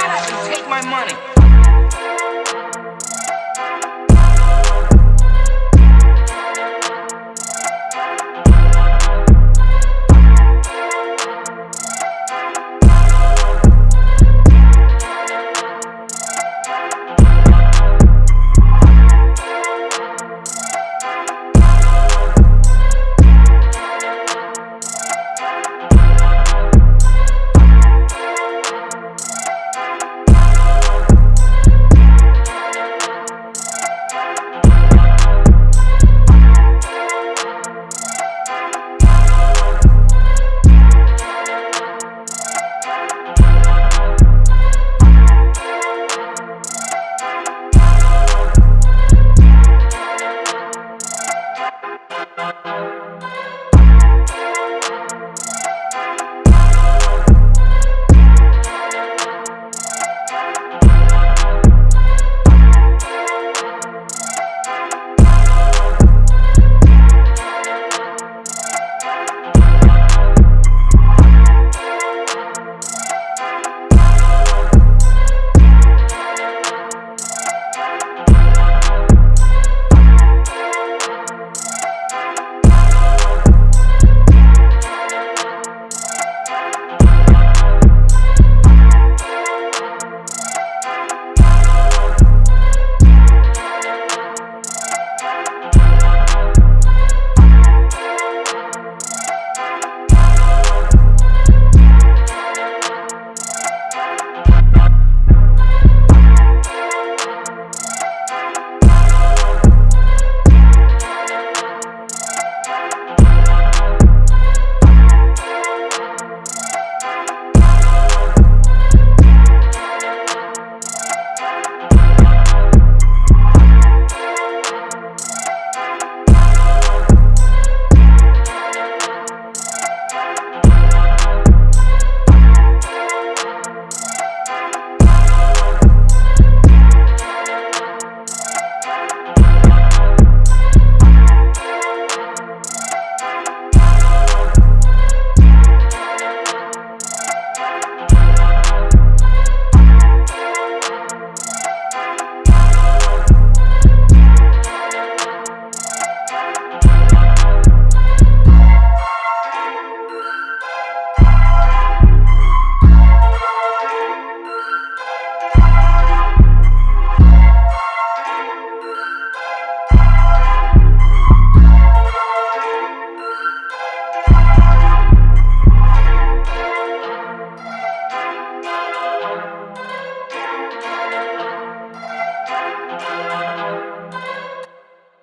Shut up and take my money.